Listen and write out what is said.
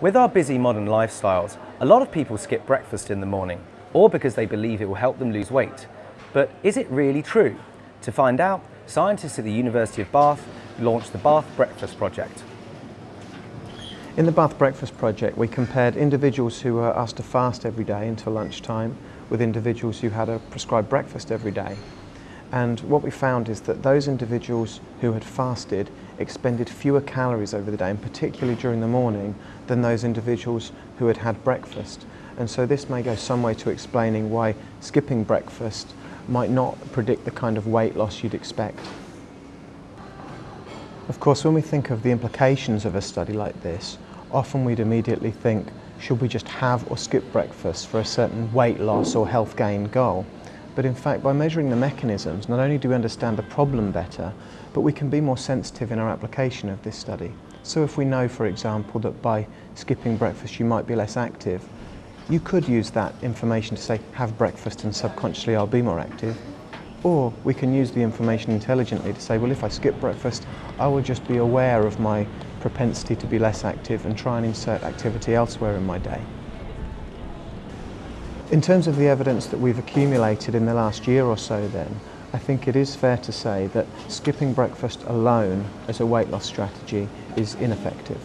With our busy modern lifestyles, a lot of people skip breakfast in the morning, or because they believe it will help them lose weight. But is it really true? To find out, scientists at the University of Bath launched the Bath Breakfast Project. In the Bath Breakfast Project, we compared individuals who were asked to fast every day until lunchtime with individuals who had a prescribed breakfast every day. And what we found is that those individuals who had fasted expended fewer calories over the day, and particularly during the morning, than those individuals who had had breakfast. And so this may go some way to explaining why skipping breakfast might not predict the kind of weight loss you'd expect. Of course, when we think of the implications of a study like this, often we'd immediately think, should we just have or skip breakfast for a certain weight loss or health gain goal? But in fact, by measuring the mechanisms, not only do we understand the problem better, but we can be more sensitive in our application of this study. So if we know, for example, that by skipping breakfast you might be less active, you could use that information to say, have breakfast and subconsciously I'll be more active. Or we can use the information intelligently to say, well, if I skip breakfast, I will just be aware of my propensity to be less active and try and insert activity elsewhere in my day. In terms of the evidence that we've accumulated in the last year or so then, I think it is fair to say that skipping breakfast alone as a weight loss strategy is ineffective.